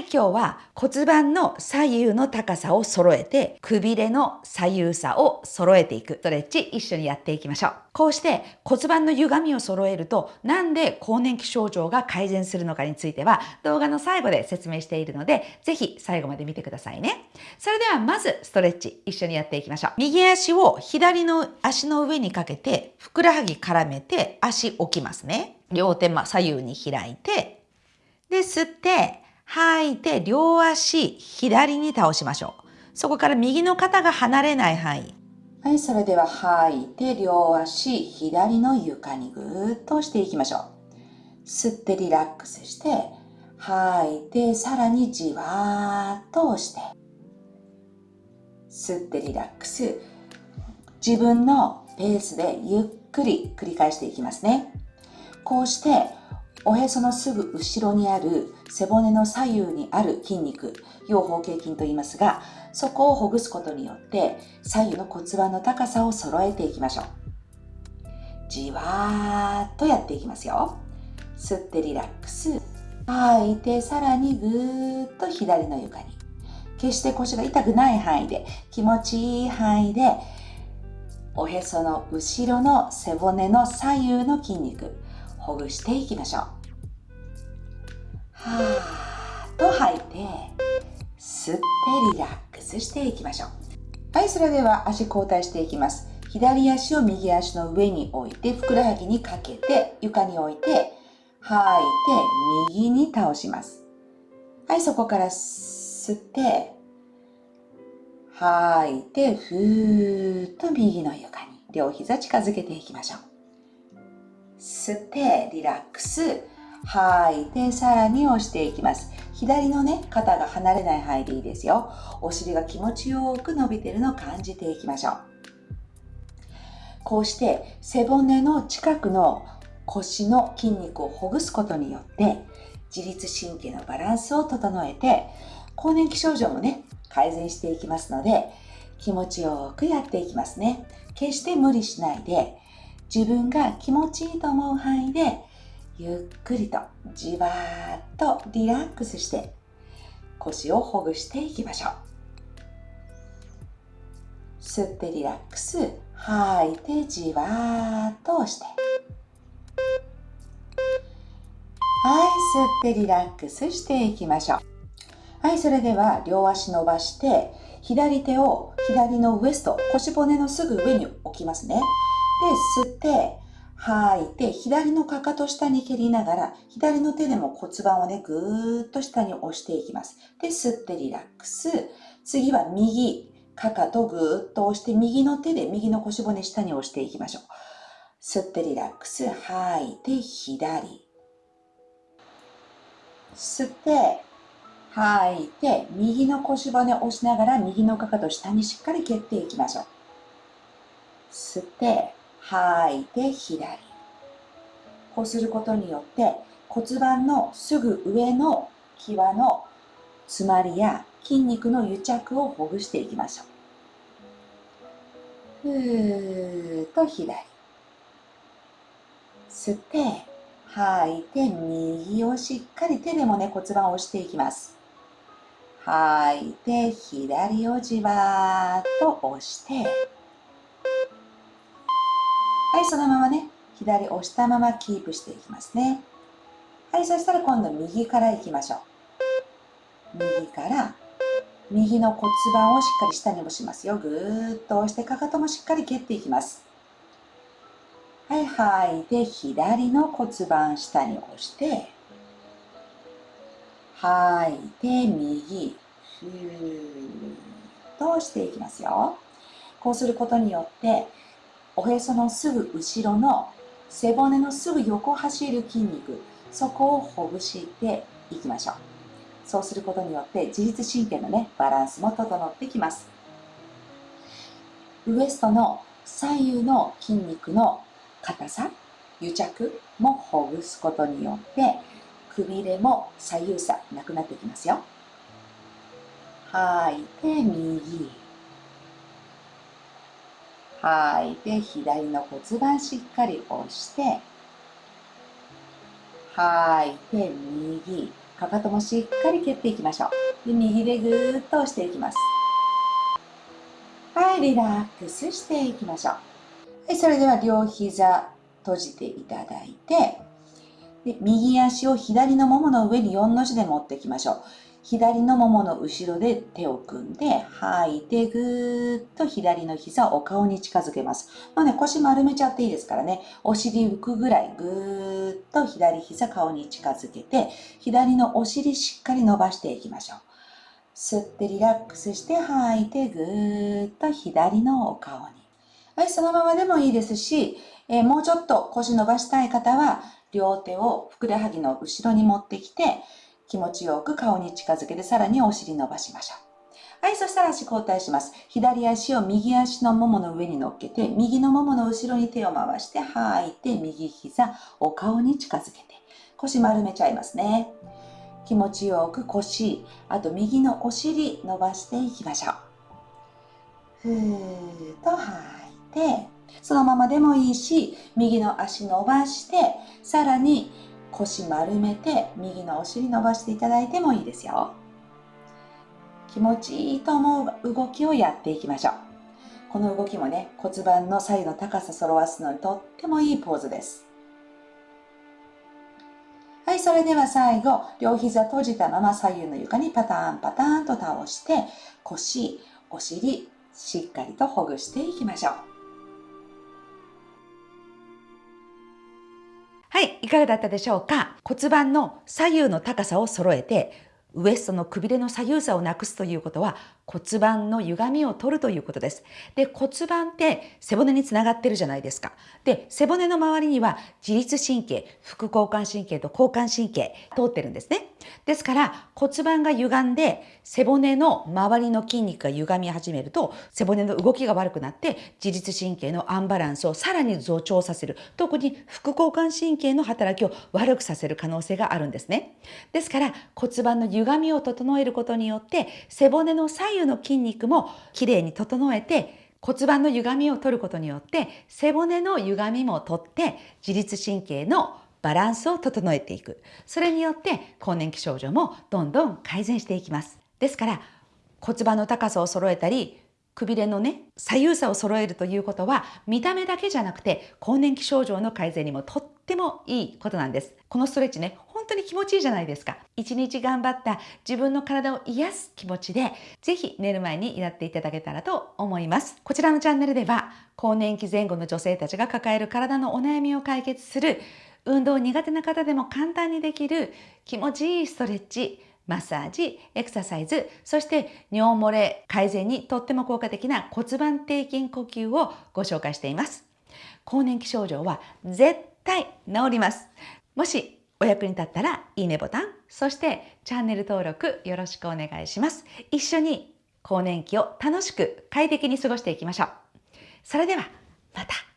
今日は骨盤の左右の高さを揃えて、くびれの左右差を揃えていくストレッチ一緒にやっていきましょう。こうして骨盤の歪みを揃えると、なんで更年期症状が改善するのかについては動画の最後で説明しているので、ぜひ最後まで見てくださいね。それではまずストレッチ一緒にやっていきましょう。右足を左の足の上にかけて、ふくらはぎ絡めて足置きますね。両手ま左右に開いて、で、吸って、吐いて両足左に倒しましょう。そこから右の肩が離れない範囲。はい、それでは吐いて両足左の床にぐーっと押していきましょう。吸ってリラックスして、吐いてさらにじわーっと押して。吸ってリラックス。自分のペースでゆっくり繰り返していきますね。こうしておへそのすぐ後ろにある背骨の左右にある筋肉、腰方形筋と言いますが、そこをほぐすことによって左右の骨盤の高さを揃えていきましょう。じわーっとやっていきますよ。吸ってリラックス。吐いてさらにぐーっと左の床に。決して腰が痛くない範囲で、気持ちいい範囲で、おへその後ろの背骨の左右の筋肉、ほぐしていきましょう。はーと吐いて、吸ってリラックスしていきましょう。はい、それでは足交代していきます。左足を右足の上に置いて、ふくらはぎにかけて、床に置いて、吐いて、右に倒します。はい、そこから吸って、吐いて、ふーっと右の床に、両膝近づけていきましょう。吸ってリラックス吐いてさらに押していきます。左のね肩が離れない範囲でいいですよ。お尻が気持ちよく伸びてるのを感じていきましょう。こうして背骨の近くの腰の筋肉をほぐすことによって自律神経のバランスを整えて更年期症状もね改善していきますので気持ちよくやっていきますね。決して無理しないで自分が気持ちいいと思う範囲でゆっくりとじわーっとリラックスして腰をほぐしていきましょう。吸ってリラックス吐いてじわーっと押して。はい吸ってリラックスしていきましょう。はいそれでは両足伸ばして左手を左のウエスト腰骨のすぐ上に置きますね、で吸って、吐いて、左のかかと下に蹴りながら、左の手でも骨盤をね、ぐーっと下に押していきます。で、吸ってリラックス。次は右、かかとぐーっと押して、右の手で右の腰骨下に押していきましょう。吸ってリラックス。吐いて、左。吸って、吐いて、右の腰骨押しながら、右のかかと下にしっかり蹴っていきましょう。吸って、吐いて左。こうすることによって骨盤のすぐ上の際の詰まりや筋肉の癒着をほぐしていきましょう。ふーっと左。吸って、吐いて右をしっかり手でもね骨盤を押していきます。吐いて左をじわーっと押して、はい、そのままね、左押したままキープしていきますね。はい、そしたら今度右から行きましょう。右から、右の骨盤をしっかり下に押しますよ。ぐーっと押して、かかともしっかり蹴っていきます。はい、吐いて、左の骨盤下に押して、吐いて、右、ふーっと押していきますよ。こうすることによって、おへそのすぐ後ろの背骨のすぐ横走る筋肉そこをほぐしていきましょう。そうすることによって自律神経のねバランスも整ってきます。ウエストの左右の筋肉の硬さ癒着もほぐすことによってくびれも左右差なくなってきますよ。吐い。て右。吐い。て左の骨盤しっかり押して吐い。て右。かかともしっかり蹴っていきましょう。で右でぐーっと押していきます。はい。リラックスしていきましょう。はい。それでは両膝閉じていただいてで右足を左のももの上に4の字で持っていきましょう。左のももの後ろで手を組んで吐いてぐーっと左の膝をお顔に近づけます。まあね、腰丸めちゃっていいですからね、お尻浮くぐらいぐーっと左膝顔に近づけて、左のお尻しっかり伸ばしていきましょう。吸ってリラックスして吐いてぐーっと左のお顔に。はい、そのままでもいいですし、えー、もうちょっと腰伸ばしたい方は、両手をふくらはぎの後ろに持ってきて、気持ちよく顔に近づけてさらにお尻伸ばしましょう。はい、そしたら足交代します。左足を右足のももの上に乗っけて、右のももの後ろに手を回して、吐いて、右膝、お顔に近づけて、腰丸めちゃいますね。気持ちよく腰、あと右のお尻伸ばしていきましょう。ふーっと吐いて、そのままでもいいし、右の足伸ばして、さらに腰丸めて右のお尻伸ばしていただいてもいいですよ。気持ちいいと思う動きをやっていきましょう。この動きもね骨盤の左右の高さ揃わすのにとってもいいポーズです。はいそれでは最後両膝閉じたまま左右の床にパターンパターンと倒して腰お尻しっかりとほぐしていきましょう。はい、いかがだったでしょうか？骨盤の左右の高さを揃えてウエストのくびれの左右差をなくすということは骨盤の歪みを取るということです。で、骨盤って背骨につながってるじゃないですか。で、背骨の周りには自律神経、副交感神経と交感神経通ってるんですね。ですから骨盤が歪んで背骨の周りの筋肉が歪み始めると背骨の動きが悪くなって自律神経のアンバランスをさらに増長させる特に副交感神経の働きを悪くさせる可能性があるんですねですから骨盤の歪みを整えることによって背骨の左右の筋肉もきれいに整えて骨盤の歪みを取ることによって背骨の歪みも取って自律神経のバランスを整えていく。それによって更年期症状もどんどん改善していきます。ですから骨盤の高さを揃えたりくびれのね左右差を揃えるということは見た目だけじゃなくて更年期症状の改善にもとってもいいことなんです。このストレッチね当に気持ちいいじゃないですか。一日頑張った自分の体を癒す気持ちでぜひ寝る前にやっていただけたらと思います。こちらのチャンネルでは更年期前後の女性たちが抱える体のお悩みを解決する運動苦手な方でも簡単にできる気持ちいいストレッチマッサージ、エクササイズ、そして尿漏れ改善にとっても効果的な骨盤底筋呼吸をご紹介しています。更年期症状は絶対治ります。もしお役に立ったらいいねボタン、そしてチャンネル登録よろしくお願いします。一緒に更年期を楽しく快適に過ごしていきましょう。それではまた。